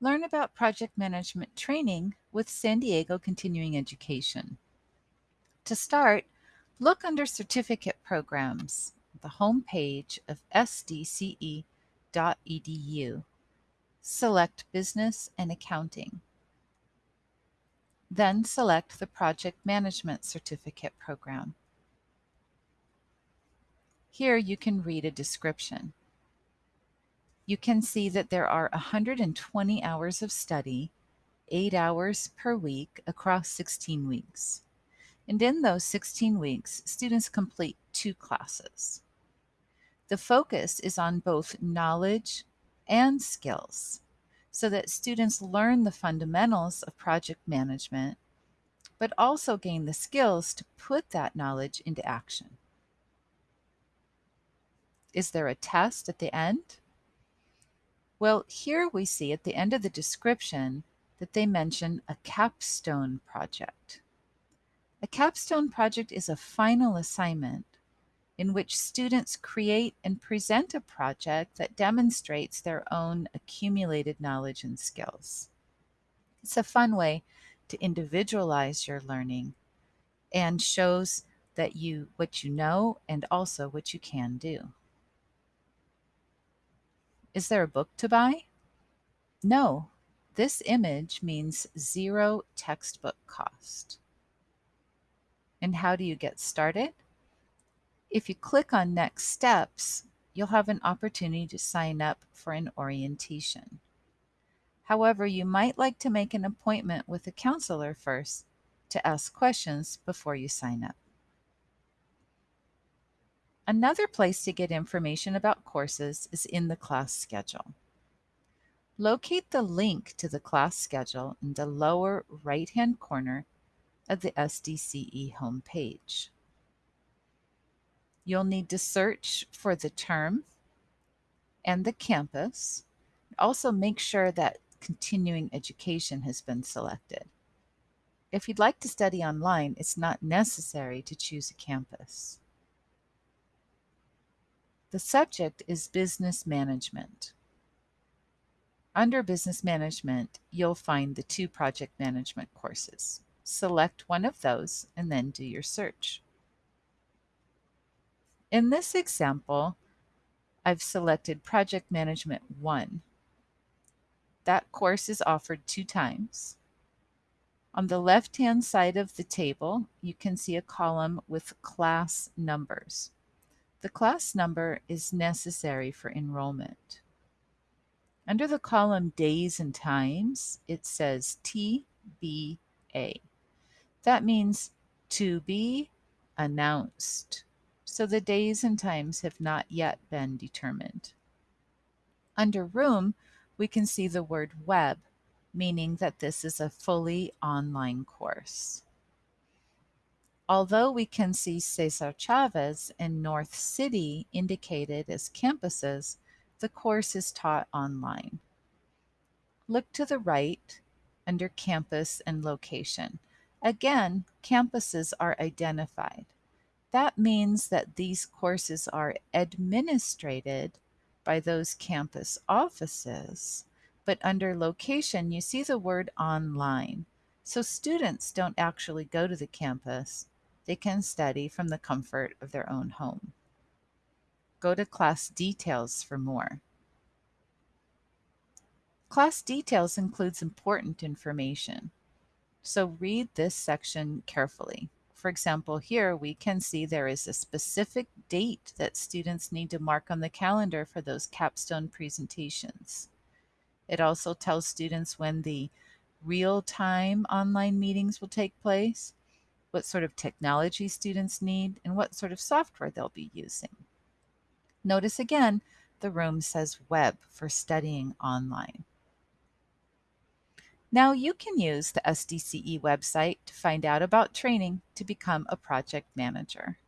Learn about project management training with San Diego Continuing Education. To start, look under Certificate Programs, the home page of sdce.edu. Select Business and Accounting. Then select the Project Management Certificate program. Here you can read a description. You can see that there are 120 hours of study, 8 hours per week across 16 weeks. And in those 16 weeks, students complete two classes. The focus is on both knowledge and skills so that students learn the fundamentals of project management, but also gain the skills to put that knowledge into action. Is there a test at the end? Well, here we see at the end of the description that they mention a capstone project. A capstone project is a final assignment in which students create and present a project that demonstrates their own accumulated knowledge and skills. It's a fun way to individualize your learning and shows that you what you know and also what you can do. Is there a book to buy? No. This image means zero textbook cost. And how do you get started? If you click on Next Steps, you'll have an opportunity to sign up for an orientation. However, you might like to make an appointment with a counselor first to ask questions before you sign up. Another place to get information about courses is in the class schedule. Locate the link to the class schedule in the lower right-hand corner of the SDCE homepage. You'll need to search for the term and the campus. Also make sure that continuing education has been selected. If you'd like to study online, it's not necessary to choose a campus. The subject is business management. Under business management, you'll find the two project management courses. Select one of those and then do your search. In this example, I've selected Project Management 1. That course is offered two times. On the left-hand side of the table, you can see a column with class numbers. The class number is necessary for enrollment. Under the column Days and Times, it says TBA. That means to be announced so the days and times have not yet been determined. Under Room, we can see the word Web, meaning that this is a fully online course. Although we can see Cesar Chavez and North City indicated as campuses, the course is taught online. Look to the right under Campus and Location. Again, campuses are identified. That means that these courses are administrated by those campus offices, but under location, you see the word online. So students don't actually go to the campus. They can study from the comfort of their own home. Go to class details for more. Class details includes important information. So read this section carefully. For example, here we can see there is a specific date that students need to mark on the calendar for those capstone presentations. It also tells students when the real-time online meetings will take place, what sort of technology students need, and what sort of software they'll be using. Notice again, the room says web for studying online. Now you can use the SDCE website to find out about training to become a project manager.